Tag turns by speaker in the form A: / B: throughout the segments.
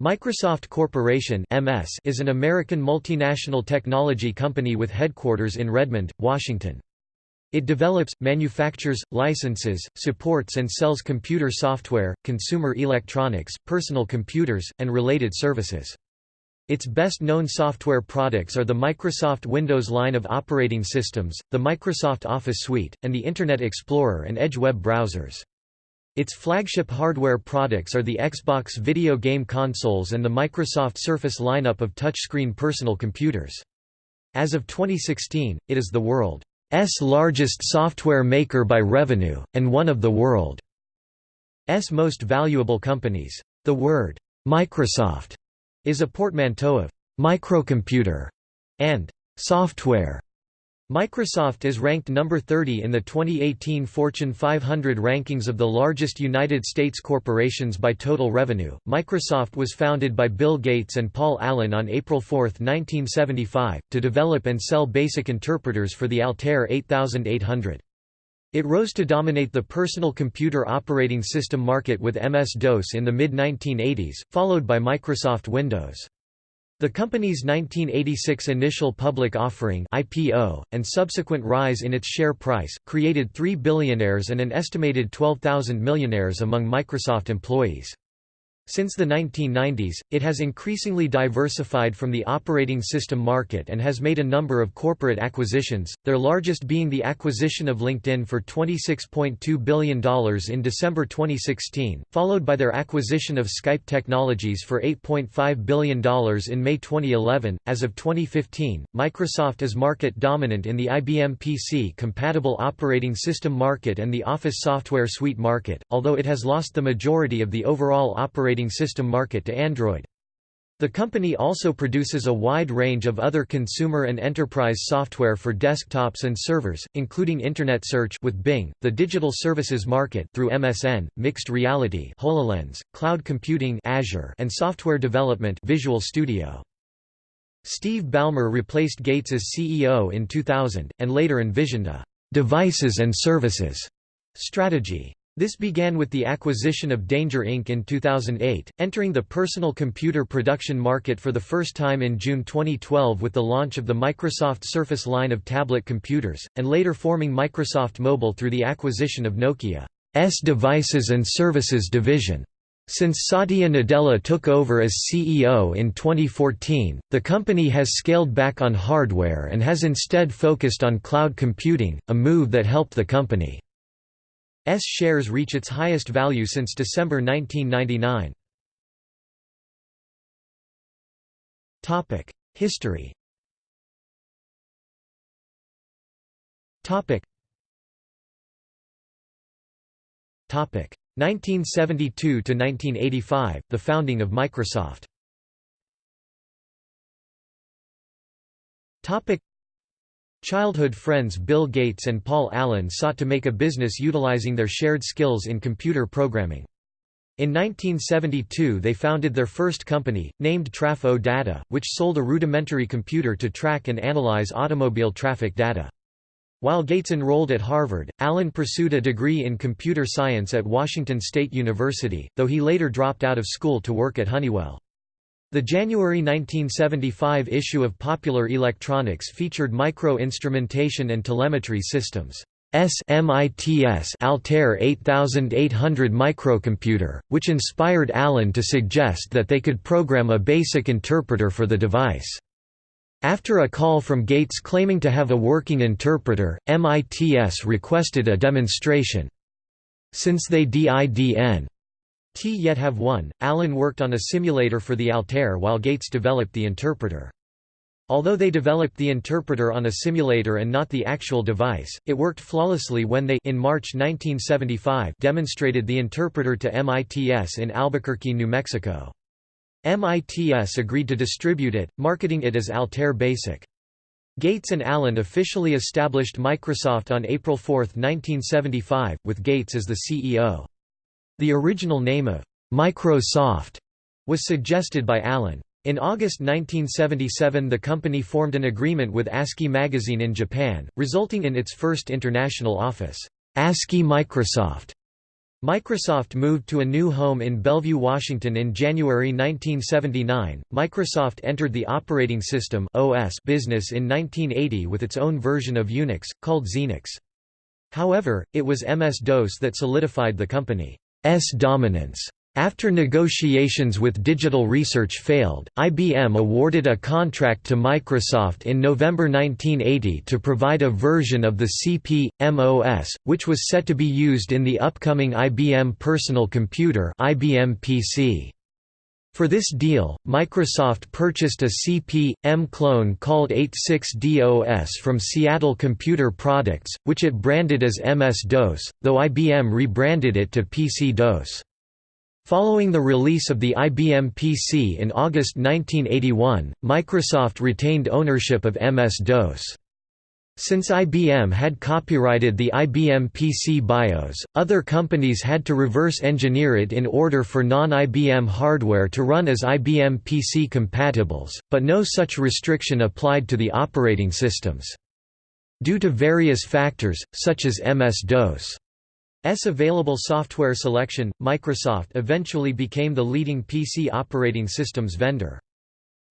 A: Microsoft Corporation (MS) is an American multinational technology company with headquarters in Redmond, Washington. It develops, manufactures, licenses, supports and sells computer software, consumer electronics, personal computers, and related services. Its best-known software products are the Microsoft Windows line of operating systems, the Microsoft Office suite, and the Internet Explorer and Edge web browsers. Its flagship hardware products are the Xbox video game consoles and the Microsoft Surface lineup of touchscreen personal computers. As of 2016, it is the world's largest software maker by revenue, and one of the world's most valuable companies. The word, Microsoft, is a portmanteau of microcomputer and software. Microsoft is ranked number 30 in the 2018 Fortune 500 rankings of the largest United States corporations by total revenue. Microsoft was founded by Bill Gates and Paul Allen on April 4, 1975, to develop and sell basic interpreters for the Altair 8800. It rose to dominate the personal computer operating system market with MS-DOS in the mid-1980s, followed by Microsoft Windows. The company's 1986 initial public offering IPO, and subsequent rise in its share price, created three billionaires and an estimated 12,000 millionaires among Microsoft employees. Since the 1990s, it has increasingly diversified from the operating system market and has made a number of corporate acquisitions, their largest being the acquisition of LinkedIn for $26.2 billion in December 2016, followed by their acquisition of Skype Technologies for $8.5 billion in May 2011. As of 2015, Microsoft is market dominant in the IBM PC compatible operating system market and the Office software suite market, although it has lost the majority of the overall operating operating system market to Android. The company also produces a wide range of other consumer and enterprise software for desktops and servers, including Internet Search with Bing, the digital services market through MSN, mixed reality HoloLens, cloud computing Azure, and software development Visual Studio. Steve Ballmer replaced Gates as CEO in 2000, and later envisioned a «devices and services» strategy. This began with the acquisition of Danger Inc. in 2008, entering the personal computer production market for the first time in June 2012 with the launch of the Microsoft Surface line of tablet computers, and later forming Microsoft Mobile through the acquisition of Nokia's Devices and Services division. Since Satya Nadella took over as CEO in 2014, the company has scaled back on hardware and has instead focused on cloud computing, a move that helped the company S shares reach its highest value since December 1999. Topic: History. Topic. Topic: 1972 to 1985, the founding of Microsoft. Topic: Childhood friends Bill Gates and Paul Allen sought to make a business utilizing their shared skills in computer programming. In 1972 they founded their first company, named Traf-O Data, which sold a rudimentary computer to track and analyze automobile traffic data. While Gates enrolled at Harvard, Allen pursued a degree in computer science at Washington State University, though he later dropped out of school to work at Honeywell. The January 1975 issue of Popular Electronics featured micro-instrumentation and telemetry systems. SMITS Altair 8800 microcomputer, which inspired Allen to suggest that they could program a basic interpreter for the device. After a call from Gates claiming to have a working interpreter, MITS requested a demonstration. Since they didn T yet have one. Allen worked on a simulator for the Altair while Gates developed the interpreter. Although they developed the interpreter on a simulator and not the actual device, it worked flawlessly when they in March 1975 demonstrated the interpreter to MITS in Albuquerque, New Mexico. MITS agreed to distribute it, marketing it as Altair Basic. Gates and Allen officially established Microsoft on April 4, 1975, with Gates as the CEO. The original name of Microsoft was suggested by Allen. In August 1977 the company formed an agreement with ASCII magazine in Japan, resulting in its first international office, ASCII Microsoft. Microsoft moved to a new home in Bellevue, Washington in January 1979. Microsoft entered the operating system (OS) business in 1980 with its own version of Unix called Xenix. However, it was MS-DOS that solidified the company's dominance. After negotiations with Digital Research failed, IBM awarded a contract to Microsoft in November 1980 to provide a version of the CP/M OS, which was set to be used in the upcoming IBM Personal Computer IBM PC. For this deal, Microsoft purchased a CP/M clone called 86DOS from Seattle Computer Products, which it branded as MS-DOS, though IBM rebranded it to PC-DOS. Following the release of the IBM PC in August 1981, Microsoft retained ownership of MS-DOS. Since IBM had copyrighted the IBM PC BIOS, other companies had to reverse engineer it in order for non-IBM hardware to run as IBM PC compatibles, but no such restriction applied to the operating systems. Due to various factors, such as MS-DOS S available software selection, Microsoft eventually became the leading PC operating systems vendor.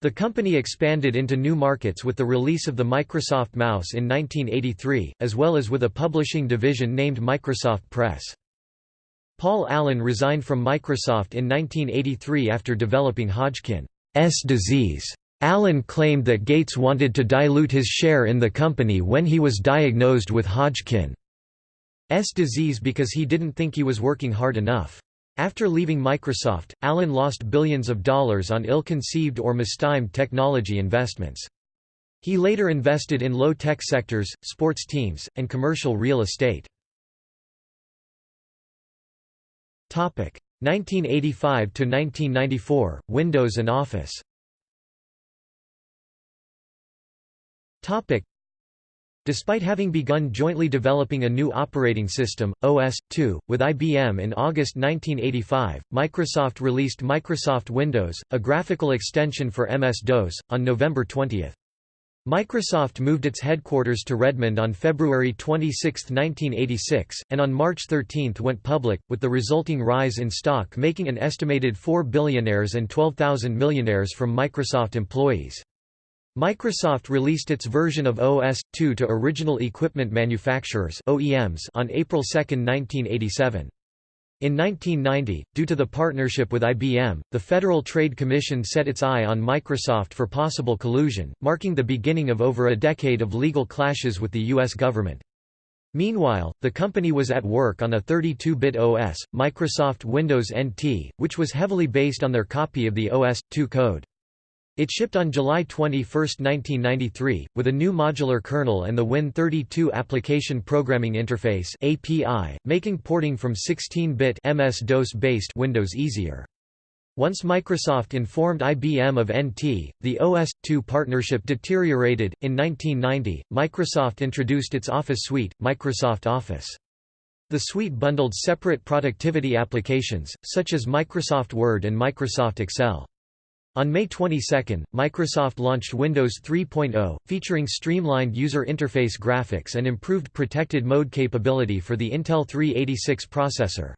A: The company expanded into new markets with the release of the Microsoft Mouse in 1983, as well as with a publishing division named Microsoft Press. Paul Allen resigned from Microsoft in 1983 after developing Hodgkin's disease. Allen claimed that Gates wanted to dilute his share in the company when he was diagnosed with Hodgkin's disease because he didn't think he was working hard enough. After leaving Microsoft, Allen lost billions of dollars on ill-conceived or mistimed technology investments. He later invested in low-tech sectors, sports teams, and commercial real estate. 1985 to 1994 Windows and Office Despite having begun jointly developing a new operating system, OS/2, with IBM in August 1985, Microsoft released Microsoft Windows, a graphical extension for MS-DOS, on November 20. Microsoft moved its headquarters to Redmond on February 26, 1986, and on March 13 went public, with the resulting rise in stock making an estimated 4 billionaires and 12,000 millionaires from Microsoft employees. Microsoft released its version of OS/2 to original equipment manufacturers (OEMs) on April 2, 1987. In 1990, due to the partnership with IBM, the Federal Trade Commission set its eye on Microsoft for possible collusion, marking the beginning of over a decade of legal clashes with the U.S. government. Meanwhile, the company was at work on a 32-bit OS, Microsoft Windows NT, which was heavily based on their copy of the OS/2 code. It shipped on July 21, 1993, with a new modular kernel and the Win32 Application Programming Interface (API), making porting from 16-bit MS-DOS-based Windows easier. Once Microsoft informed IBM of NT, the OS/2 partnership deteriorated. In 1990, Microsoft introduced its Office suite, Microsoft Office. The suite bundled separate productivity applications, such as Microsoft Word and Microsoft Excel. On May 22, Microsoft launched Windows 3.0, featuring streamlined user interface graphics and improved protected mode capability for the Intel 386 processor.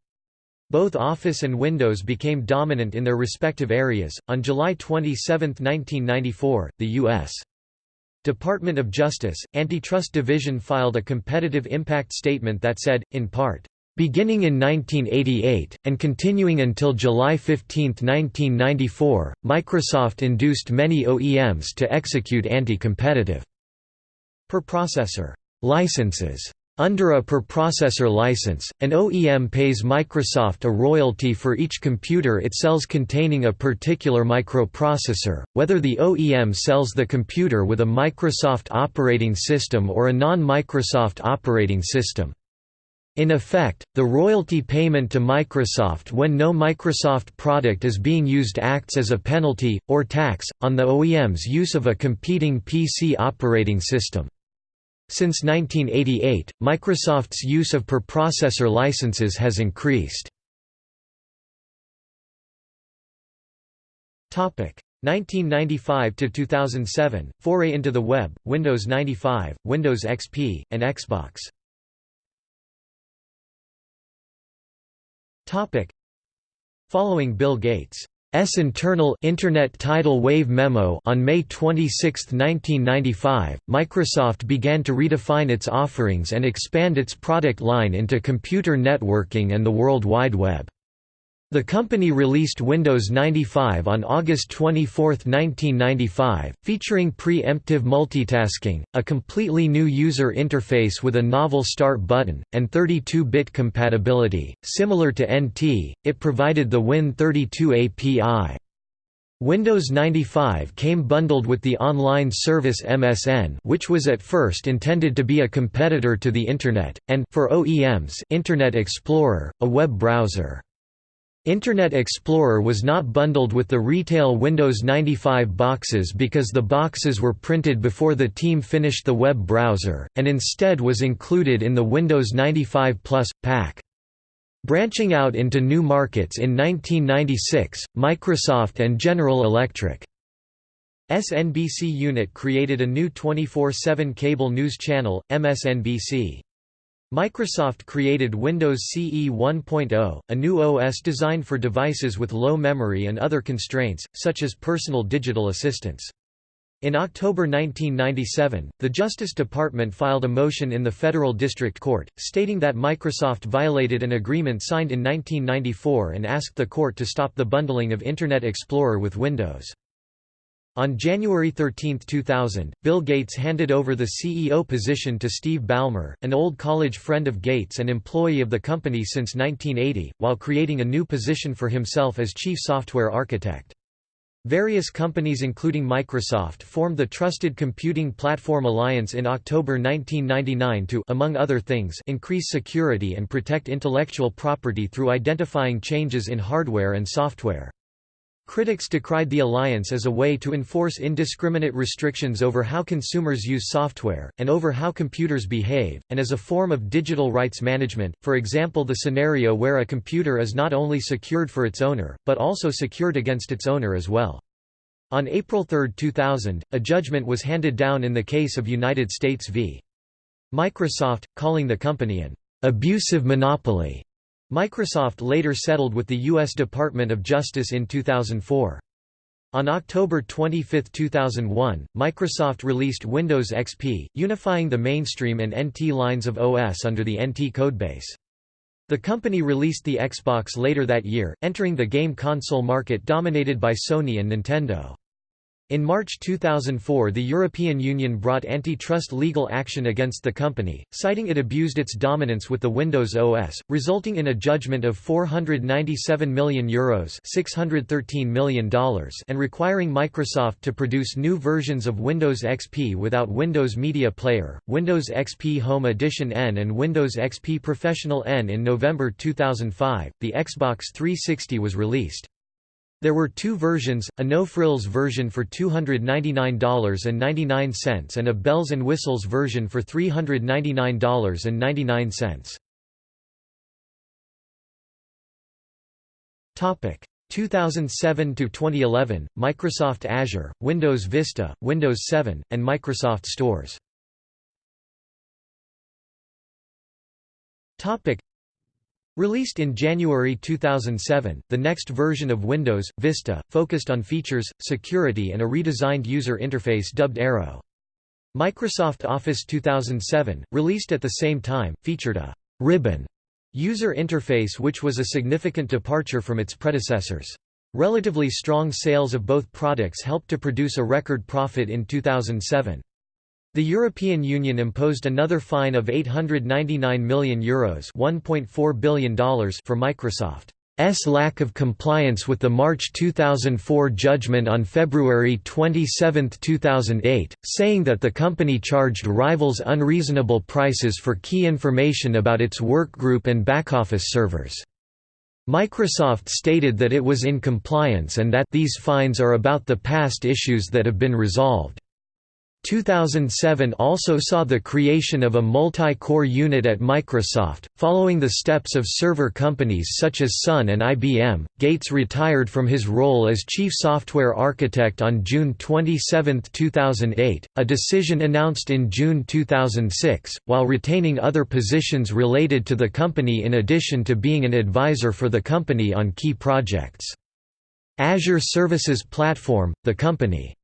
A: Both Office and Windows became dominant in their respective areas. On July 27, 1994, the U.S. Department of Justice, Antitrust Division filed a competitive impact statement that said, in part, Beginning in 1988, and continuing until July 15, 1994, Microsoft induced many OEMs to execute anti-competitive per-processor licenses. Under a per-processor license, an OEM pays Microsoft a royalty for each computer it sells containing a particular microprocessor, whether the OEM sells the computer with a Microsoft operating system or a non-Microsoft operating system. In effect, the royalty payment to Microsoft when no Microsoft product is being used acts as a penalty, or tax, on the OEM's use of a competing PC operating system. Since 1988, Microsoft's use of per-processor licenses has increased. 1995 to 2007 foray into the web Windows 95 Windows XP and Xbox Following Bill Gates' internal Internet tidal wave memo on May 26, 1995, Microsoft began to redefine its offerings and expand its product line into computer networking and the World Wide Web. The company released Windows 95 on August 24, 1995, featuring pre-emptive multitasking, a completely new user interface with a novel Start button, and 32-bit compatibility. Similar to NT, it provided the Win32 API. Windows 95 came bundled with the online service MSN which was at first intended to be a competitor to the Internet, and for OEMs Internet Explorer, a web browser. Internet Explorer was not bundled with the retail Windows 95 boxes because the boxes were printed before the team finished the web browser, and instead was included in the Windows 95 Plus, pack. Branching out into new markets in 1996, Microsoft and General Electric's NBC unit created a new 24-7 cable news channel, MSNBC. Microsoft created Windows CE 1.0, a new OS designed for devices with low memory and other constraints, such as personal digital assistants. In October 1997, the Justice Department filed a motion in the Federal District Court, stating that Microsoft violated an agreement signed in 1994 and asked the court to stop the bundling of Internet Explorer with Windows. On January 13, 2000, Bill Gates handed over the CEO position to Steve Ballmer, an old college friend of Gates and employee of the company since 1980, while creating a new position for himself as chief software architect. Various companies including Microsoft formed the Trusted Computing Platform Alliance in October 1999 to among other things increase security and protect intellectual property through identifying changes in hardware and software. Critics decried the alliance as a way to enforce indiscriminate restrictions over how consumers use software, and over how computers behave, and as a form of digital rights management, for example the scenario where a computer is not only secured for its owner, but also secured against its owner as well. On April 3, 2000, a judgment was handed down in the case of United States v. Microsoft, calling the company an abusive monopoly Microsoft later settled with the U.S. Department of Justice in 2004. On October 25, 2001, Microsoft released Windows XP, unifying the mainstream and NT lines of OS under the NT codebase. The company released the Xbox later that year, entering the game console market dominated by Sony and Nintendo. In March 2004 the European Union brought antitrust legal action against the company, citing it abused its dominance with the Windows OS, resulting in a judgment of €497 million, Euros $613 million and requiring Microsoft to produce new versions of Windows XP without Windows Media Player, Windows XP Home Edition N and Windows XP Professional N. In November 2005, the Xbox 360 was released. There were two versions, a no-frills version for $299.99 and a bells and whistles version for $399.99. Topic 2007 to 2011 Microsoft Azure, Windows Vista, Windows 7 and Microsoft Stores. Topic Released in January 2007, the next version of Windows, Vista, focused on features, security and a redesigned user interface dubbed Aero. Microsoft Office 2007, released at the same time, featured a «ribbon» user interface which was a significant departure from its predecessors. Relatively strong sales of both products helped to produce a record profit in 2007. The European Union imposed another fine of €899 million Euros $1.4 billion for Microsoft's lack of compliance with the March 2004 judgment on February 27, 2008, saying that the company charged rivals unreasonable prices for key information about its workgroup and backoffice servers. Microsoft stated that it was in compliance and that these fines are about the past issues that have been resolved. 2007 also saw the creation of a multi-core unit at Microsoft. Following the steps of server companies such as Sun and IBM, Gates retired from his role as chief software architect on June 27, 2008, a decision announced in June 2006, while retaining other positions related to the company in addition to being an advisor for the company on key projects. Azure Services Platform, the company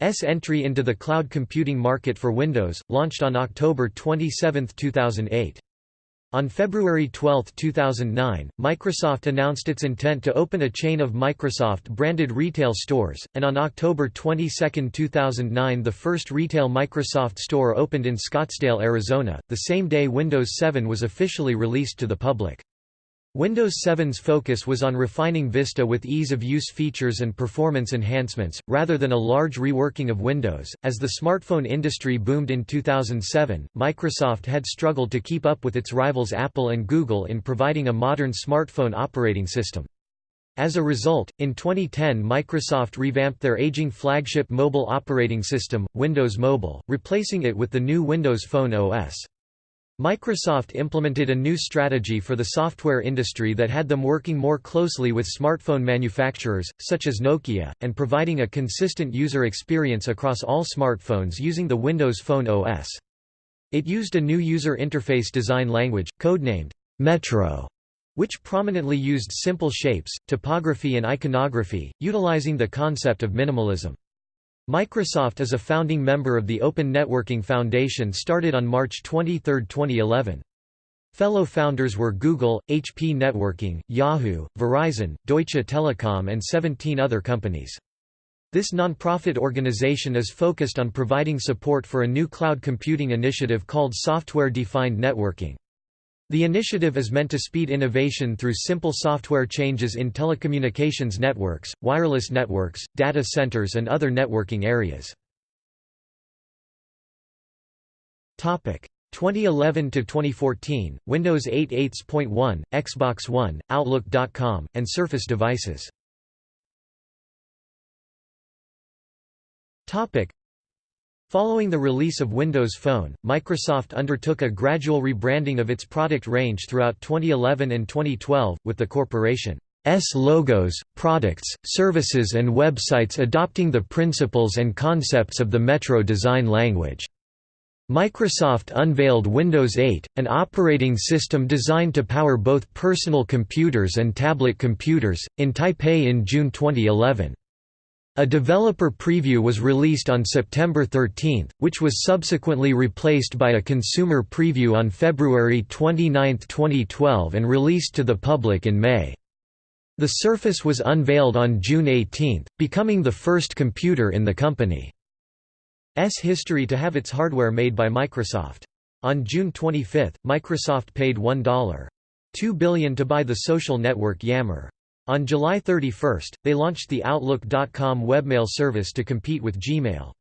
A: S entry into the cloud computing market for Windows, launched on October 27, 2008. On February 12, 2009, Microsoft announced its intent to open a chain of Microsoft-branded retail stores, and on October 22, 2009 the first retail Microsoft store opened in Scottsdale, Arizona, the same day Windows 7 was officially released to the public. Windows 7's focus was on refining Vista with ease-of-use features and performance enhancements, rather than a large reworking of Windows. As the smartphone industry boomed in 2007, Microsoft had struggled to keep up with its rivals Apple and Google in providing a modern smartphone operating system. As a result, in 2010 Microsoft revamped their aging flagship mobile operating system, Windows Mobile, replacing it with the new Windows Phone OS. Microsoft implemented a new strategy for the software industry that had them working more closely with smartphone manufacturers, such as Nokia, and providing a consistent user experience across all smartphones using the Windows Phone OS. It used a new user interface design language, codenamed Metro, which prominently used simple shapes, typography and iconography, utilizing the concept of minimalism. Microsoft is a founding member of the Open Networking Foundation started on March 23, 2011. Fellow founders were Google, HP Networking, Yahoo, Verizon, Deutsche Telekom and 17 other companies. This nonprofit organization is focused on providing support for a new cloud computing initiative called Software-Defined Networking. The initiative is meant to speed innovation through simple software changes in telecommunications networks, wireless networks, data centers and other networking areas. 2011 to 2014 Windows 8 8.1 Xbox One Outlook.com and Surface devices. Topic Following the release of Windows Phone, Microsoft undertook a gradual rebranding of its product range throughout 2011 and 2012, with the corporation's logos, products, services and websites adopting the principles and concepts of the Metro design language. Microsoft unveiled Windows 8, an operating system designed to power both personal computers and tablet computers, in Taipei in June 2011. A developer preview was released on September 13, which was subsequently replaced by a consumer preview on February 29, 2012 and released to the public in May. The Surface was unveiled on June 18, becoming the first computer in the company's history to have its hardware made by Microsoft. On June 25, Microsoft paid $1.2 billion to buy the social network Yammer. On July 31, they launched the Outlook.com webmail service to compete with Gmail.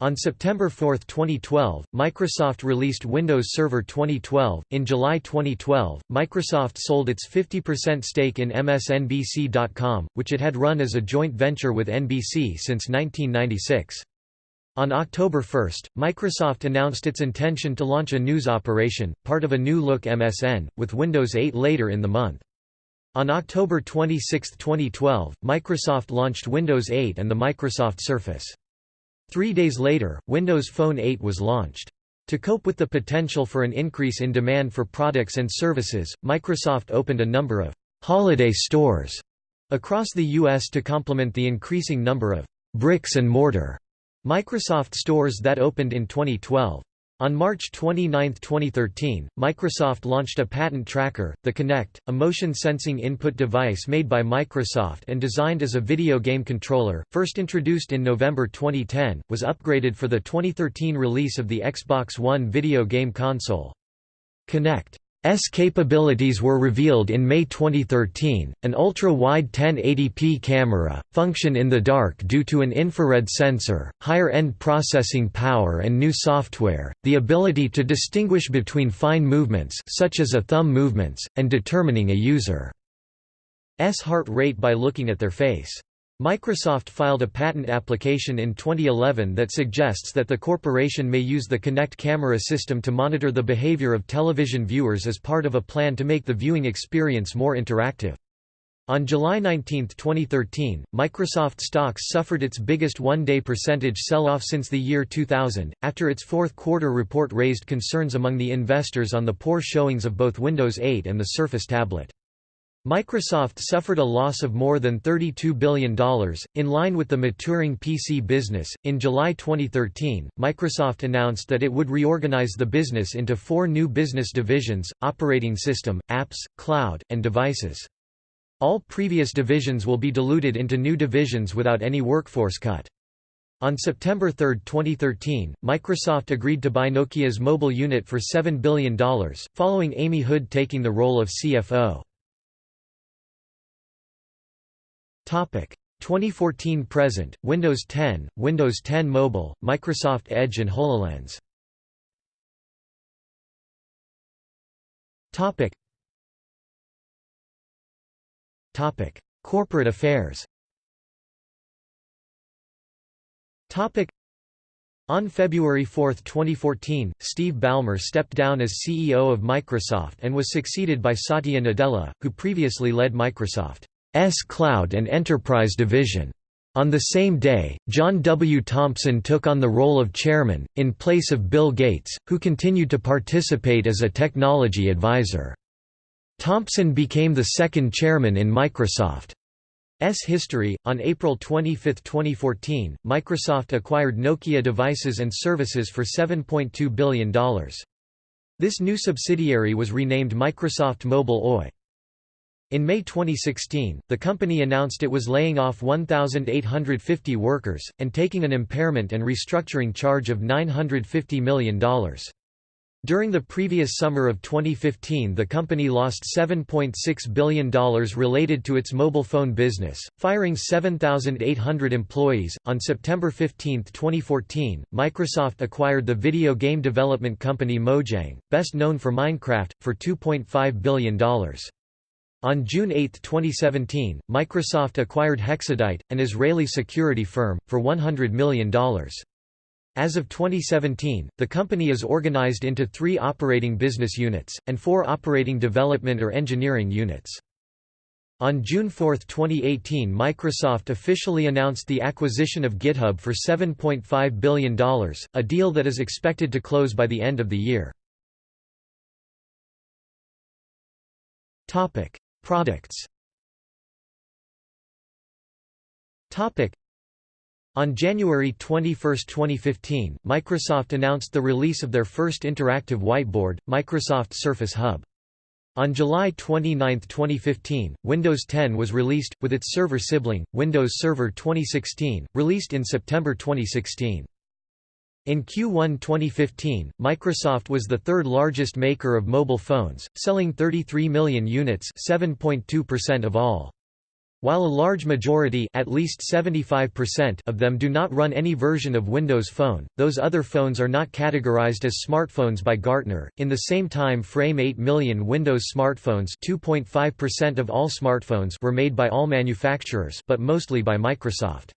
A: On September 4, 2012, Microsoft released Windows Server 2012. In July 2012, Microsoft sold its 50% stake in MSNBC.com, which it had run as a joint venture with NBC since 1996. On October 1, Microsoft announced its intention to launch a news operation, part of a new look MSN, with Windows 8 later in the month. On October 26, 2012, Microsoft launched Windows 8 and the Microsoft Surface. Three days later, Windows Phone 8 was launched. To cope with the potential for an increase in demand for products and services, Microsoft opened a number of «holiday stores» across the U.S. to complement the increasing number of «bricks and mortar» Microsoft stores that opened in 2012. On March 29, 2013, Microsoft launched a patent tracker, the Kinect, a motion-sensing input device made by Microsoft and designed as a video game controller, first introduced in November 2010, was upgraded for the 2013 release of the Xbox One video game console. Kinect S capabilities were revealed in May 2013, an ultra-wide 1080p camera, function in the dark due to an infrared sensor, higher-end processing power and new software, the ability to distinguish between fine movements such as a thumb movements, and determining a user's heart rate by looking at their face. Microsoft filed a patent application in 2011 that suggests that the corporation may use the Kinect camera system to monitor the behavior of television viewers as part of a plan to make the viewing experience more interactive. On July 19, 2013, Microsoft stocks suffered its biggest one-day percentage sell-off since the year 2000, after its fourth quarter report raised concerns among the investors on the poor showings of both Windows 8 and the Surface tablet. Microsoft suffered a loss of more than $32 billion, in line with the maturing PC business. In July 2013, Microsoft announced that it would reorganize the business into four new business divisions operating system, apps, cloud, and devices. All previous divisions will be diluted into new divisions without any workforce cut. On September 3, 2013, Microsoft agreed to buy Nokia's mobile unit for $7 billion, following Amy Hood taking the role of CFO. 2014 present Windows 10, Windows 10 Mobile, Microsoft Edge and HoloLens. Topic Topic Corporate affairs. Topic on February 4, 2014, Steve Ballmer stepped down as CEO of Microsoft and was succeeded by Satya Nadella, who previously led Microsoft. S Cloud and Enterprise Division. On the same day, John W. Thompson took on the role of chairman, in place of Bill Gates, who continued to participate as a technology advisor. Thompson became the second chairman in Microsoft's history. On April 25, 2014, Microsoft acquired Nokia Devices and Services for $7.2 billion. This new subsidiary was renamed Microsoft Mobile Oy. In May 2016, the company announced it was laying off 1,850 workers, and taking an impairment and restructuring charge of $950 million. During the previous summer of 2015 the company lost $7.6 billion related to its mobile phone business, firing 7,800 employees. On September 15, 2014, Microsoft acquired the video game development company Mojang, best known for Minecraft, for $2.5 billion. On June 8, 2017, Microsoft acquired Hexadite, an Israeli security firm, for $100 million. As of 2017, the company is organized into three operating business units, and four operating development or engineering units. On June 4, 2018 Microsoft officially announced the acquisition of GitHub for $7.5 billion, a deal that is expected to close by the end of the year. Products on January 21, 2015, Microsoft announced the release of their first interactive whiteboard, Microsoft Surface Hub. On July 29, 2015, Windows 10 was released, with its server sibling, Windows Server 2016, released in September 2016. In Q1 2015, Microsoft was the third largest maker of mobile phones, selling 33 million units 7.2% of all. While a large majority at least 75% of them do not run any version of Windows Phone, those other phones are not categorized as smartphones by Gartner. In the same time frame 8 million Windows smartphones 2.5% of all smartphones were made by all manufacturers but mostly by Microsoft.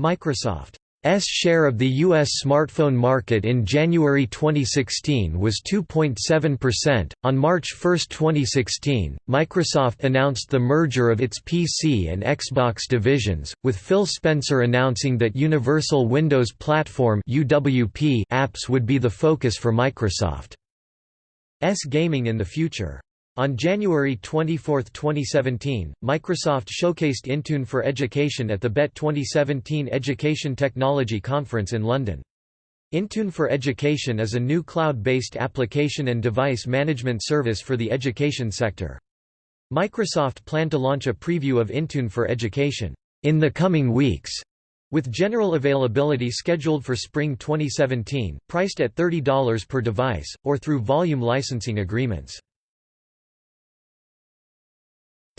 A: Microsoft S share of the U.S. smartphone market in January 2016 was 2.7%. On March 1, 2016, Microsoft announced the merger of its PC and Xbox divisions, with Phil Spencer announcing that Universal Windows Platform (UWP) apps would be the focus for Microsoft's gaming in the future. On January 24, 2017, Microsoft showcased Intune for Education at the BETT 2017 Education Technology Conference in London. Intune for Education is a new cloud-based application and device management service for the education sector. Microsoft planned to launch a preview of Intune for Education in the coming weeks, with general availability scheduled for spring 2017, priced at $30 per device, or through volume licensing agreements.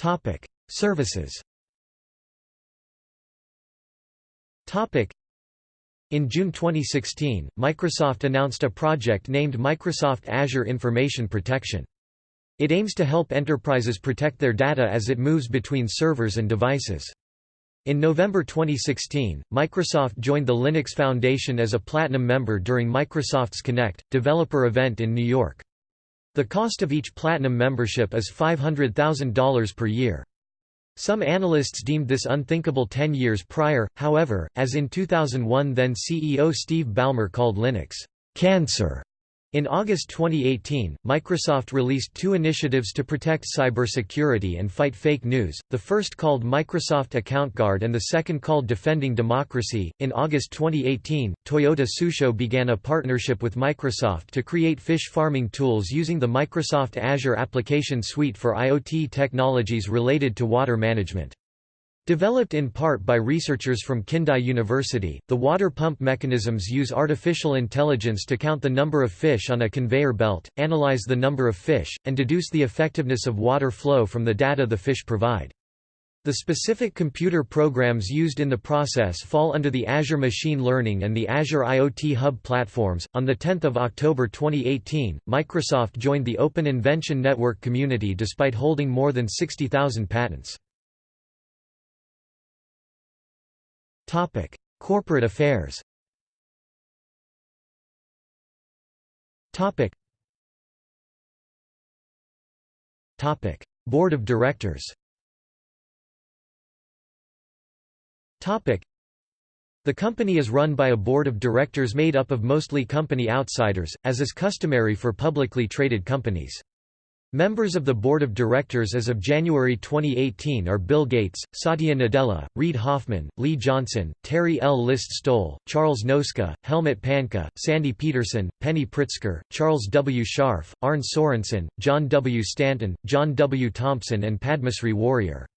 A: Topic: Services. Topic: In June 2016, Microsoft announced a project named Microsoft Azure Information Protection. It aims to help enterprises protect their data as it moves between servers and devices. In November 2016, Microsoft joined the Linux Foundation as a Platinum member during Microsoft's Connect, developer event in New York. The cost of each Platinum membership is $500,000 per year. Some analysts deemed this unthinkable 10 years prior, however, as in 2001 then CEO Steve Ballmer called Linux, "...cancer." In August 2018, Microsoft released two initiatives to protect cybersecurity and fight fake news, the first called Microsoft Account Guard and the second called Defending Democracy. In August 2018, Toyota Tsusho began a partnership with Microsoft to create fish farming tools using the Microsoft Azure Application Suite for IoT technologies related to water management. Developed in part by researchers from Kindai University, the water pump mechanisms use artificial intelligence to count the number of fish on a conveyor belt, analyze the number of fish, and deduce the effectiveness of water flow from the data the fish provide. The specific computer programs used in the process fall under the Azure Machine Learning and the Azure IoT Hub platforms. On the 10th of October 2018, Microsoft joined the Open Invention Network community despite holding more than 60,000 patents. Topic: Corporate affairs. Topic. Topic: Board of Directors. Topic. The company is run by a board of directors made up of mostly company outsiders, as is customary for publicly traded companies. Members of the board of directors as of January 2018 are Bill Gates, Satya Nadella, Reid Hoffman, Lee Johnson, Teri L. List-Stoll, Charles Noski, Helmut Panke, Sandy Peterson, Penny Pritzker, Charles W. Scharf, Arne Sorenson, John W. Stanton, John W. Thompson and Padmasree Warrior.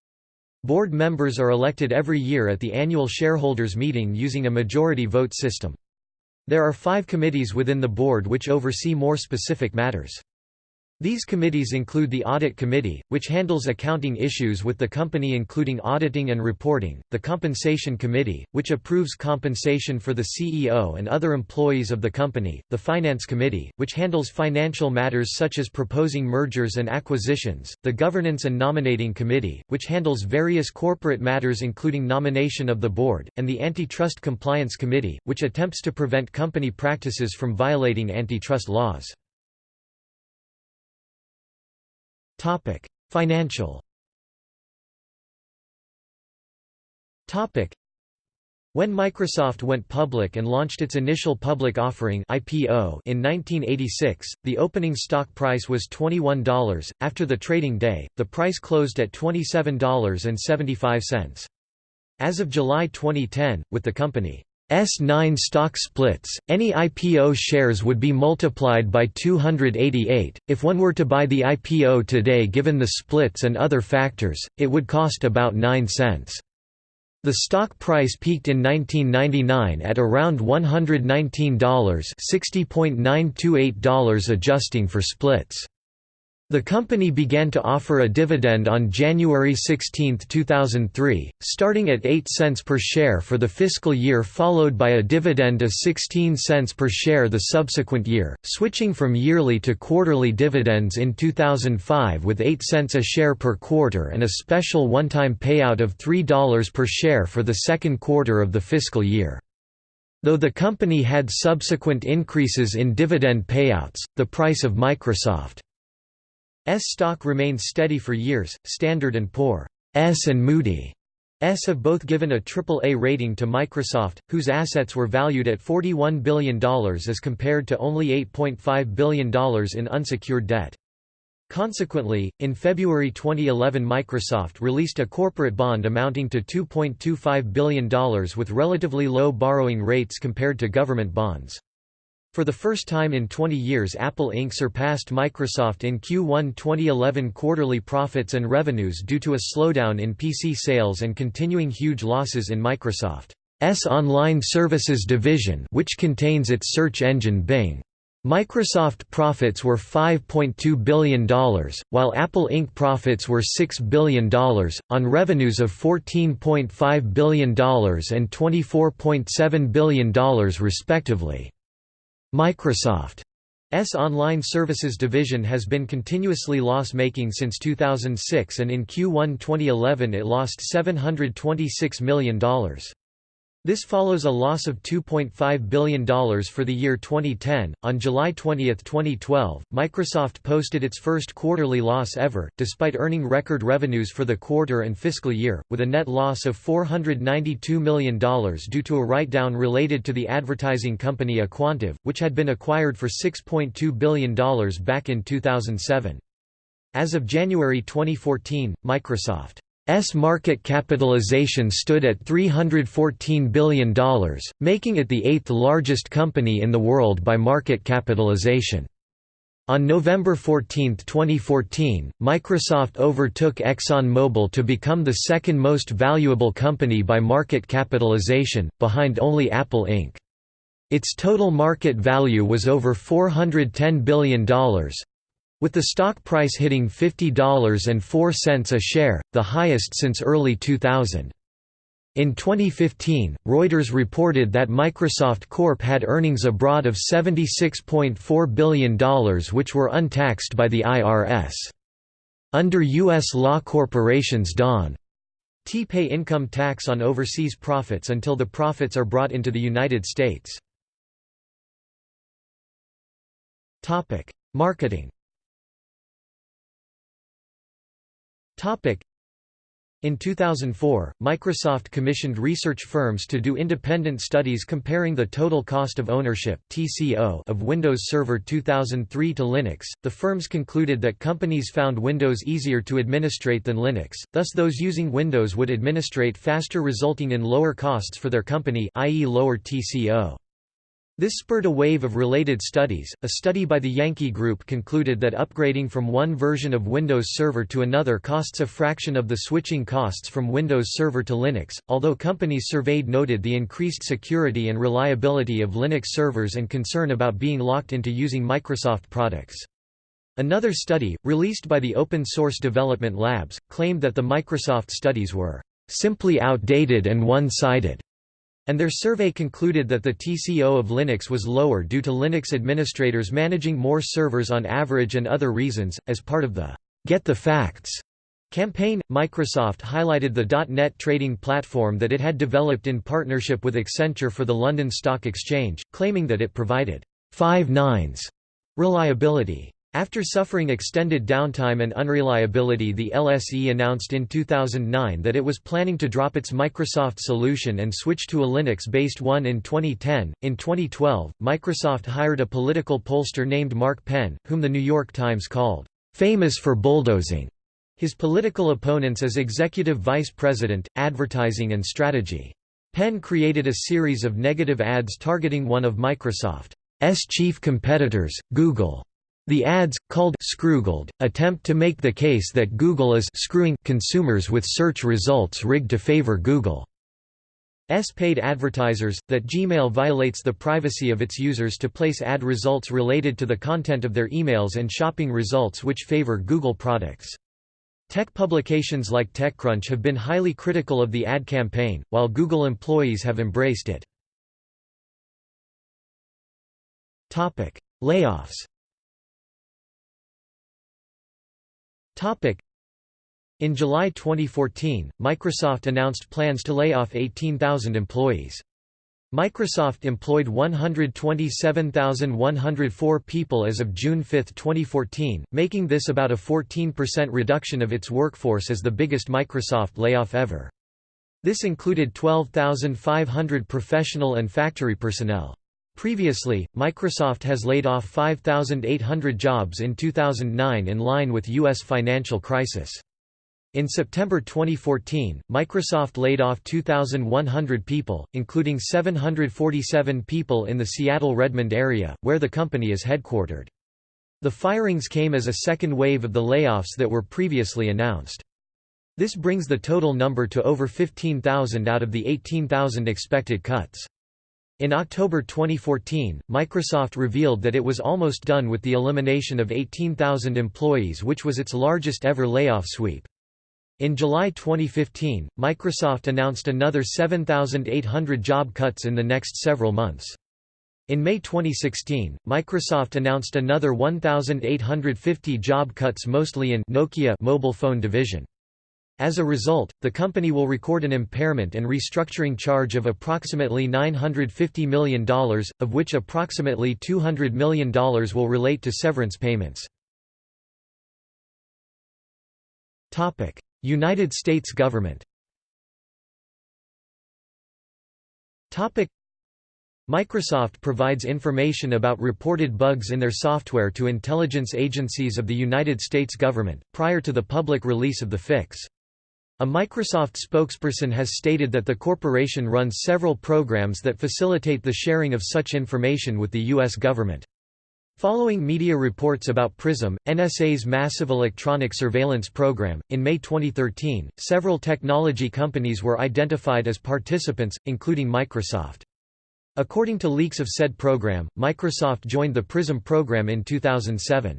A: Board members are elected every year at the annual shareholders meeting using a majority vote system. There are five committees within the board which oversee more specific matters. These committees include the Audit Committee, which handles accounting issues with the company including auditing and reporting, the Compensation Committee, which approves compensation for the CEO and other employees of the company, the Finance Committee, which handles financial matters such as proposing mergers and acquisitions, the Governance and Nominating Committee, which handles various corporate matters including nomination of the board, and the Antitrust Compliance Committee, which attempts to prevent company practices from violating antitrust laws. Financial. When Microsoft went public and launched its initial public offering (IPO) in 1986, the opening stock price was $21. After the trading day, the price closed at $27.75. As of July 2010, with the company S9 stock splits, any IPO shares would be multiplied by 288. If one were to buy the IPO today given the splits and other factors, it would cost about 9 cents. The stock price peaked in 1999 at around $119 $60.928 adjusting for splits. The company began to offer a dividend on January 16, 2003, starting at 8 cents per share for the fiscal year followed by a dividend of 16 cents per share the subsequent year, switching from yearly to quarterly dividends in 2005 with 8 cents a share per quarter and a special one-time payout of $3 per share for the second quarter of the fiscal year. Though the company had subsequent increases in dividend payouts, the price of Microsoft stock remained steady for years. Standard & Poor's and Moody's have both given a AAA rating to Microsoft, whose assets were valued at $41 billion as compared to only $8.5 billion in unsecured debt. Consequently, in February 2011 Microsoft released a corporate bond amounting to $2.25 billion with relatively low borrowing rates compared to government bonds. For the first time in 20 years Apple Inc. surpassed Microsoft in Q1 2011 quarterly profits and revenues due to a slowdown in PC sales and continuing huge losses in Microsoft's online services division which contains its search engine Bing. Microsoft profits were $5.2 billion, while Apple Inc. profits were $6 billion, on revenues of $14.5 billion and $24.7 billion respectively. Microsoft's online services division has been continuously loss-making since 2006 and in Q1 2011 it lost $726 million. This follows a loss of $2.5 billion for the year 2010. On July 20, 2012, Microsoft posted its first quarterly loss ever, despite earning record revenues for the quarter and fiscal year, with a net loss of $492 million due to a write down related to the advertising company aQuantive, which had been acquired for $6.2 billion back in 2007. As of January 2014, Microsoft S market capitalization stood at $314 billion, making it the eighth largest company in the world by market capitalization. On November 14, 2014, Microsoft overtook ExxonMobil to become the second most valuable company by market capitalization, behind only Apple Inc. Its total market value was over $410 billion, with the stock price hitting $50.04 a share, the highest since early 2000. In 2015, Reuters reported that Microsoft Corp had earnings abroad of $76.4 billion which were untaxed by the IRS. Under U.S. law corporations don't pay income tax on overseas profits until the profits are brought into the United States. Marketing In 2004, Microsoft commissioned research firms to do independent studies comparing the total cost of ownership (TCO) of Windows Server 2003 to Linux. The firms concluded that companies found Windows easier to administrate than Linux, thus those using Windows would administrate faster resulting in lower costs for their company, i.e. lower TCO. This spurred a wave of related studies. A study by the Yankee Group concluded that upgrading from one version of Windows Server to another costs a fraction of the switching costs from Windows Server to Linux, although companies surveyed noted the increased security and reliability of Linux servers and concern about being locked into using Microsoft products. Another study, released by the Open Source Development Labs, claimed that the Microsoft studies were simply outdated and one-sided and their survey concluded that the TCO of Linux was lower due to Linux administrators managing more servers on average and other reasons. As part of the Get the Facts campaign, Microsoft highlighted the .NET trading platform that it had developed in partnership with Accenture for the London Stock Exchange, claiming that it provided five nines reliability. After suffering extended downtime and unreliability the LSE announced in 2009 that it was planning to drop its Microsoft solution and switch to a Linux-based one in 2010. In 2012, Microsoft hired a political pollster named Mark Penn, whom the New York Times called, "...famous for bulldozing." His political opponents as executive vice president, advertising and strategy. Penn created a series of negative ads targeting one of Microsoft's chief competitors, Google. The ads, called Scroogled, attempt to make the case that Google is screwing consumers with search results rigged to favor Google's paid advertisers, that Gmail violates the privacy of its users to place ad results related to the content of their emails and shopping results which favor Google products. Tech publications like TechCrunch have been highly critical of the ad campaign, while Google employees have embraced it. Layoffs In July 2014, Microsoft announced plans to lay off 18,000 employees. Microsoft employed 127,104 people as of June 5, 2014, making this about a 14% reduction of its workforce as the biggest Microsoft layoff ever. This included 12,500 professional and factory personnel. Previously, Microsoft has laid off 5,800 jobs in 2009 in line with U.S. financial crisis. In September 2014, Microsoft laid off 2,100 people, including 747 people in the Seattle-Redmond area, where the company is headquartered. The firings came as a second wave of the layoffs that were previously announced. This brings the total number to over 15,000 out of the 18,000 expected cuts. In October 2014, Microsoft revealed that it was almost done with the elimination of 18,000 employees which was its largest ever layoff sweep. In July 2015, Microsoft announced another 7,800 job cuts in the next several months. In May 2016, Microsoft announced another 1,850 job cuts mostly in Nokia mobile phone division. As a result, the company will record an impairment and restructuring charge of approximately $950 million, of which approximately $200 million will relate to severance payments. United States government Microsoft provides information about reported bugs in their software to intelligence agencies of the United States government, prior to the public release of the fix. A Microsoft spokesperson has stated that the corporation runs several programs that facilitate the sharing of such information with the U.S. government. Following media reports about PRISM, NSA's massive electronic surveillance program, in May 2013, several technology companies were identified as participants, including Microsoft. According to leaks of said program, Microsoft joined the PRISM program in 2007.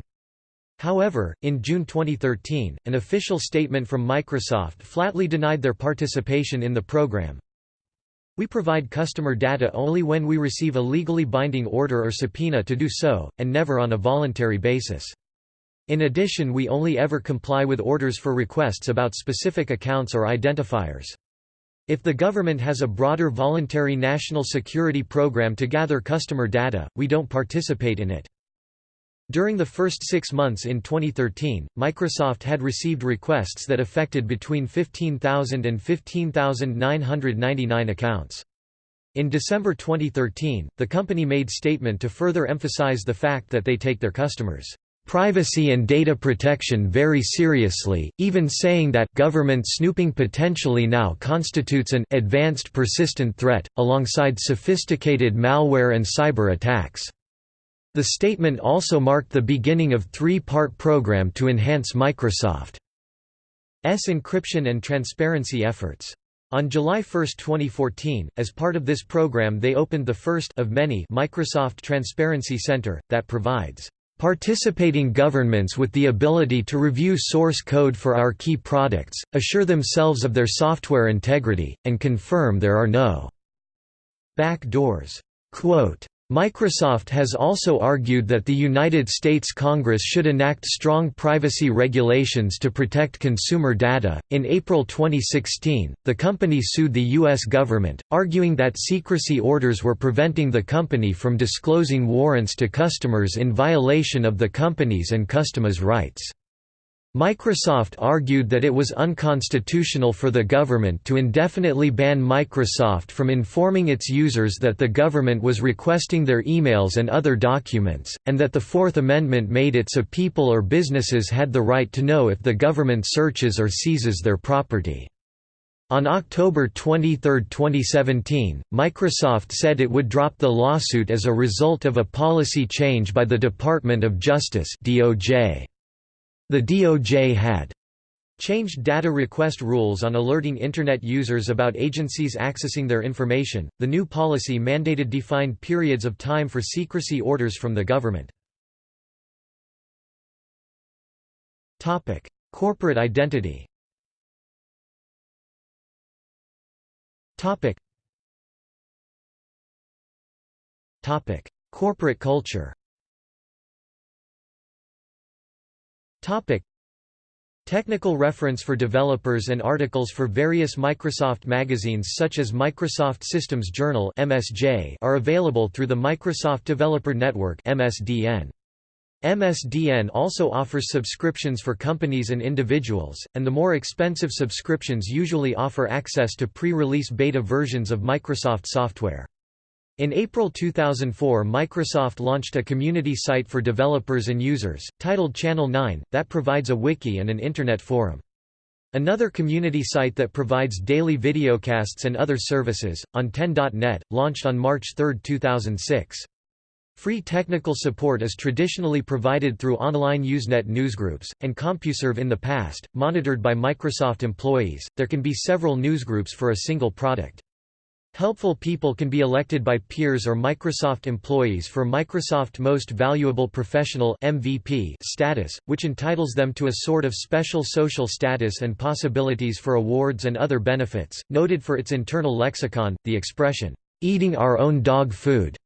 A: However, in June 2013, an official statement from Microsoft flatly denied their participation in the program. We provide customer data only when we receive a legally binding order or subpoena to do so, and never on a voluntary basis. In addition we only ever comply with orders for requests about specific accounts or identifiers. If the government has a broader voluntary national security program to gather customer data, we don't participate in it. During the first six months in 2013, Microsoft had received requests that affected between 15,000 and 15,999 accounts. In December 2013, the company made statement to further emphasize the fact that they take their customers' privacy and data protection very seriously, even saying that government snooping potentially now constitutes an advanced persistent threat, alongside sophisticated malware and cyber attacks. The statement also marked the beginning of three-part program to enhance Microsoft's encryption and transparency efforts. On July 1, 2014, as part of this program they opened the first of many Microsoft Transparency Center, that provides Participating governments with the ability to review source code for our key products, assure themselves of their software integrity, and confirm there are no back doors. Quote, Microsoft has also argued that the United States Congress should enact strong privacy regulations to protect consumer data. In April 2016, the company sued the U.S. government, arguing that secrecy orders were preventing the company from disclosing warrants to customers in violation of the company's and customers' rights. Microsoft argued that it was unconstitutional for the government to indefinitely ban Microsoft from informing its users that the government was requesting their emails and other documents, and that the Fourth Amendment made it so people or businesses had the right to know if the government searches or seizes their property. On October 23, 2017, Microsoft said it would drop the lawsuit as a result of a policy change by the Department of Justice DOJ. The DOJ had changed data request rules on alerting Internet users about agencies accessing their information. The new policy mandated defined periods of time for secrecy orders from the government. Topic: Corporate identity. Topic. Corporate culture. Topic. Technical reference for developers and articles for various Microsoft magazines such as Microsoft Systems Journal (MSJ) are available through the Microsoft Developer Network (MSDN). MSDN also offers subscriptions for companies and individuals, and the more expensive subscriptions usually offer access to pre-release beta versions of Microsoft software. In April 2004 Microsoft launched a community site for developers and users, titled Channel 9, that provides a wiki and an Internet forum. Another community site that provides daily videocasts and other services, on10.net, launched on March 3, 2006. Free technical support is traditionally provided through online Usenet newsgroups, and CompuServe in the past, monitored by Microsoft employees. There can be several newsgroups for a single product. Helpful people can be elected by peers or Microsoft employees for Microsoft Most Valuable Professional MVP status, which entitles them to a sort of special social status and possibilities for awards and other benefits. Noted for its internal lexicon, the expression, eating our own dog food,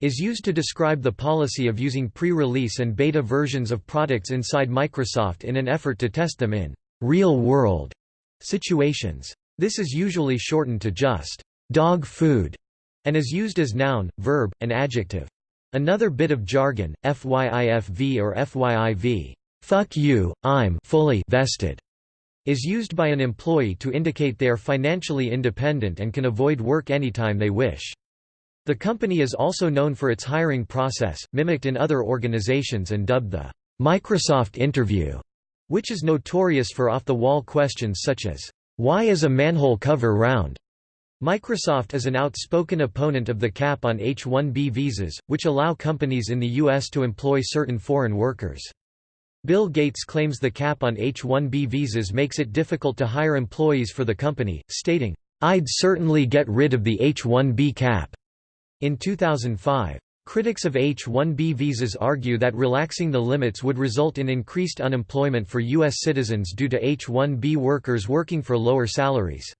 A: is used to describe the policy of using pre-release and beta versions of products inside Microsoft in an effort to test them in real-world situations. This is usually shortened to just dog food and is used as noun, verb, and adjective. Another bit of jargon, FYIFV or FYIV, fuck you, I'm fully vested, is used by an employee to indicate they are financially independent and can avoid work anytime they wish. The company is also known for its hiring process, mimicked in other organizations and dubbed the Microsoft interview, which is notorious for off-the-wall questions such as, "'Why is a manhole cover round?' Microsoft is an outspoken opponent of the cap on H-1B visas, which allow companies in the U.S. to employ certain foreign workers. Bill Gates claims the cap on H-1B visas makes it difficult to hire employees for the company, stating, "'I'd certainly get rid of the H-1B cap' In 2005, critics of H-1B visas argue that relaxing the limits would result in increased unemployment for U.S. citizens due to H-1B workers working for lower salaries.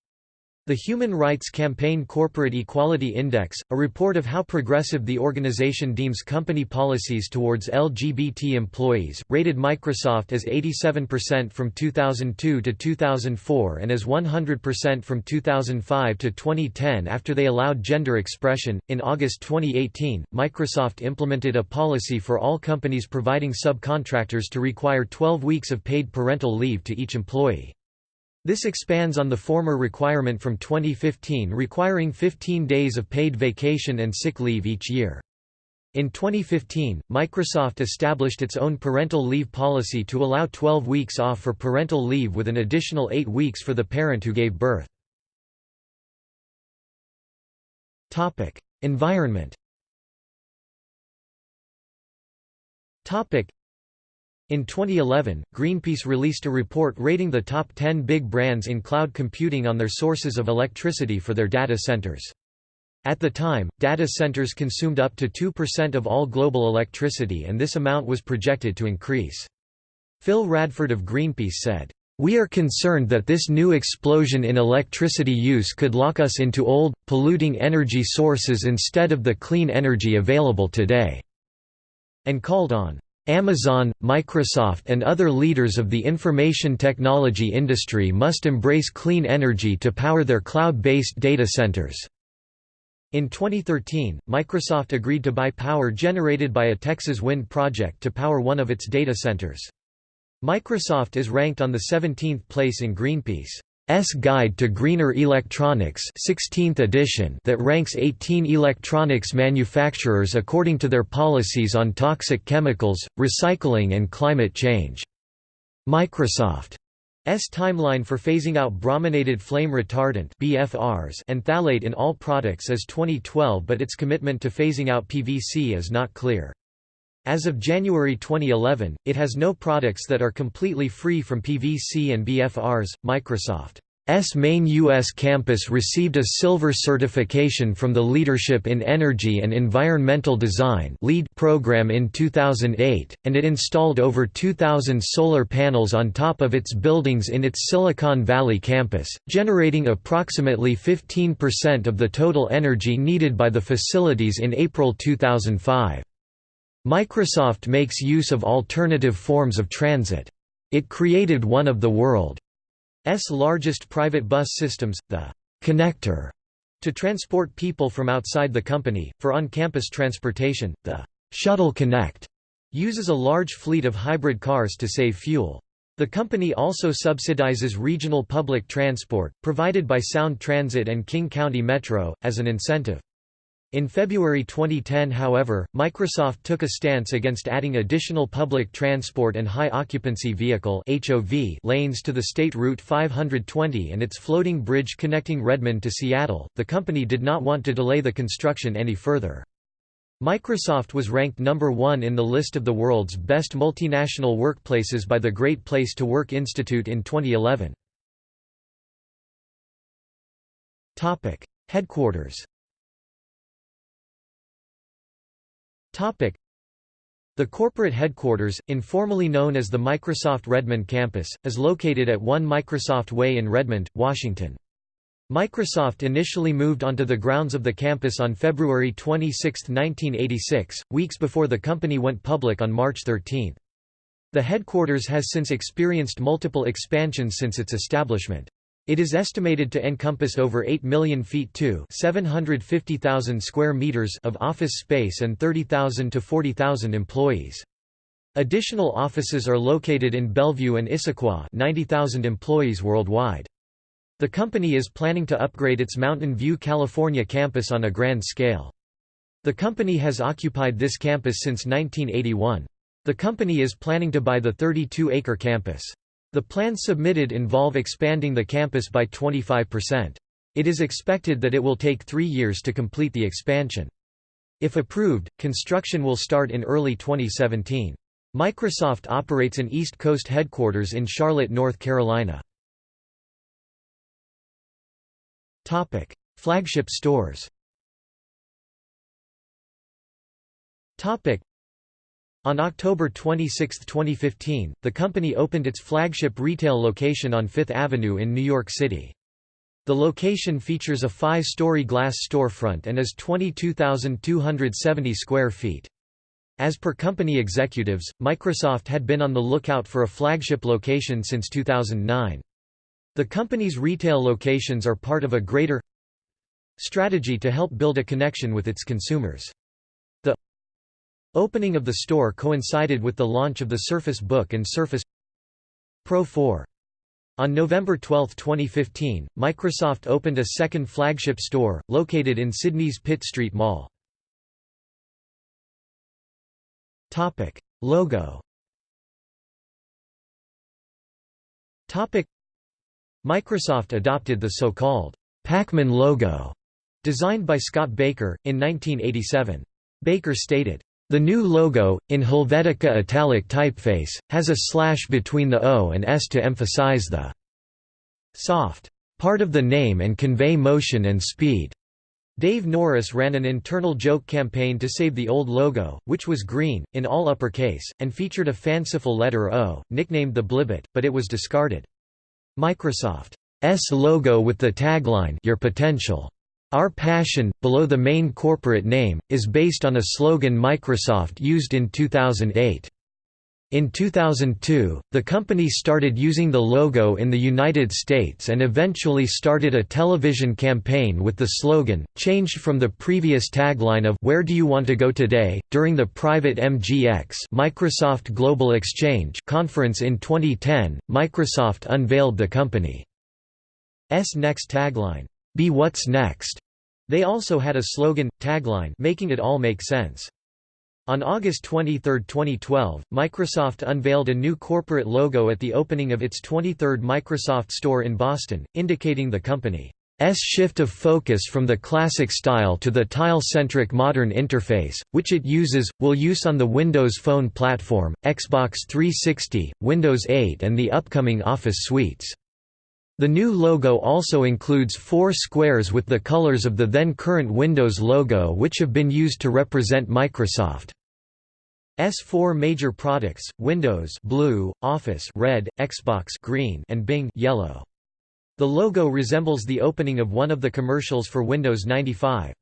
A: The Human Rights Campaign Corporate Equality Index, a report of how progressive the organization deems company policies towards LGBT employees, rated Microsoft as 87% from 2002 to 2004 and as 100% from 2005 to 2010 after they allowed gender expression. In August 2018, Microsoft implemented a policy for all companies providing subcontractors to require 12 weeks of paid parental leave to each employee. This expands on the former requirement from 2015 requiring 15 days of paid vacation and sick leave each year. In 2015, Microsoft established its own parental leave policy to allow 12 weeks off for parental leave with an additional 8 weeks for the parent who gave birth. Environment in 2011, Greenpeace released a report rating the top 10 big brands in cloud computing on their sources of electricity for their data centers. At the time, data centers consumed up to 2% of all global electricity and this amount was projected to increase. Phil Radford of Greenpeace said, "...we are concerned that this new explosion in electricity use could lock us into old, polluting energy sources instead of the clean energy available today," and called on Amazon, Microsoft and other leaders of the information technology industry must embrace clean energy to power their cloud-based data centers. In 2013, Microsoft agreed to buy power generated by a Texas wind project to power one of its data centers. Microsoft is ranked on the 17th place in Greenpeace. S Guide to Greener Electronics 16th edition that ranks 18 electronics manufacturers according to their policies on toxic chemicals, recycling and climate change. Microsoft S timeline for phasing out brominated flame retardant BFRs and phthalate in all products is 2012 but its commitment to phasing out PVC is not clear. As of January 2011, it has no products that are completely free from PVC and BFRs. Microsoft's main U.S. campus received a silver certification from the Leadership in Energy and Environmental Design LEED program in 2008, and it installed over 2,000 solar panels on top of its buildings in its Silicon Valley campus, generating approximately 15% of the total energy needed by the facilities in April 2005. Microsoft makes use of alternative forms of transit. It created one of the world's largest private bus systems, the «connector», to transport people from outside the company. For on-campus transportation, the «Shuttle Connect» uses a large fleet of hybrid cars to save fuel. The company also subsidizes regional public transport, provided by Sound Transit and King County Metro, as an incentive. In February 2010 however, Microsoft took a stance against adding additional public transport and high-occupancy vehicle lanes to the State Route 520 and its floating bridge connecting Redmond to Seattle. The company did not want to delay the construction any further. Microsoft was ranked number one in the list of the world's best multinational workplaces by the Great Place to Work Institute in 2011. Headquarters The corporate headquarters, informally known as the Microsoft Redmond campus, is located at 1 Microsoft Way in Redmond, Washington. Microsoft initially moved onto the grounds of the campus on February 26, 1986, weeks before the company went public on March 13. The headquarters has since experienced multiple expansions since its establishment. It is estimated to encompass over 8 million feet to 750,000 square meters of office space and 30,000 to 40,000 employees. Additional offices are located in Bellevue and Issaquah 90,000 employees worldwide. The company is planning to upgrade its Mountain View, California campus on a grand scale. The company has occupied this campus since 1981. The company is planning to buy the 32-acre campus. The plans submitted involve expanding the campus by 25%. It is expected that it will take three years to complete the expansion. If approved, construction will start in early 2017. Microsoft operates an East Coast headquarters in Charlotte, North Carolina. Topic: Flagship stores. Topic: On October 26, 2015, the company opened its flagship retail location on Fifth Avenue in New York City. The location features a five-story glass storefront and is 22,270 square feet. As per company executives, Microsoft had been on the lookout for a flagship location since 2009. The company's retail locations are part of a greater strategy to help build a connection with its consumers. Opening of the store coincided with the launch of the Surface Book and Surface Pro 4. On November 12, 2015, Microsoft opened a second flagship store, located in Sydney's Pitt Street Mall. Logo Microsoft adopted the so-called Pacman logo, designed by Scott Baker, in 1987. Baker stated, "...the new logo, in Helvetica italic typeface, has a slash between the O and S to emphasize the soft part of the name and convey motion and speed." Dave Norris ran an internal joke campaign to save the old logo, which was green, in all uppercase, and featured a fanciful letter O, nicknamed the Blibbit, but it was discarded. Microsoft's logo with the tagline Your potential. Our passion, below the main corporate name, is based on a slogan Microsoft used in 2008. In 2002, the company started using the logo in the United States and eventually started a television campaign with the slogan, changed from the previous tagline of Where do you want to go today? During the private MGX Microsoft Global Exchange conference in 2010, Microsoft unveiled the company's next tagline, Be What's Next. They also had a slogan, tagline making it all make sense. On August 23, 2012, Microsoft unveiled a new corporate logo at the opening of its 23rd Microsoft Store in Boston, indicating the company's shift of focus from the classic style to the tile-centric modern interface, which it uses, will use on the Windows Phone platform, Xbox 360, Windows 8 and the upcoming Office suites. The new logo also includes four squares with the colors of the then current Windows logo which have been used to represent Microsoft's four major products, Windows blue, Office red, Xbox green and Bing yellow. The logo resembles the opening of one of the commercials for Windows 95.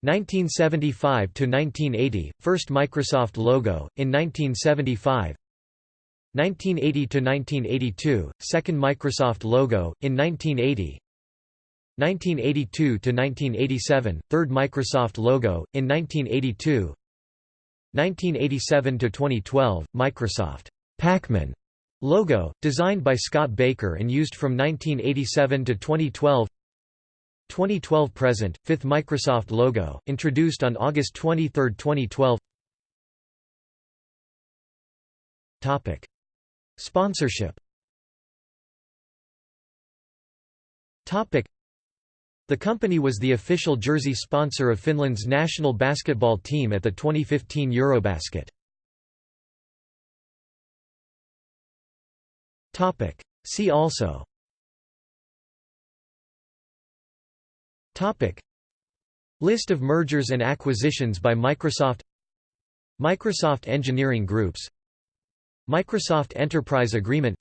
A: 1975 to 1980 First Microsoft logo in 1975 1980–1982, second Microsoft logo, in 1980 1982–1987, third Microsoft logo, in 1982 1987–2012, Microsoft Pacman logo, designed by Scott Baker and used from 1987 to 2012 2012 present, fifth Microsoft logo, introduced on August 23, 2012 Topic Sponsorship. The company was the official jersey sponsor of Finland's national basketball team at the 2015 Eurobasket. See also. List of mergers and acquisitions by Microsoft. Microsoft Engineering Groups Microsoft Enterprise Agreement.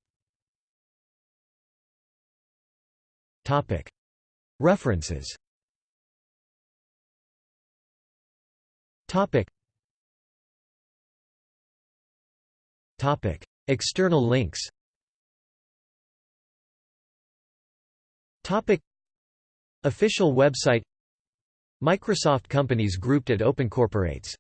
A: References. External links. Official website. Microsoft companies grouped at OpenCorporates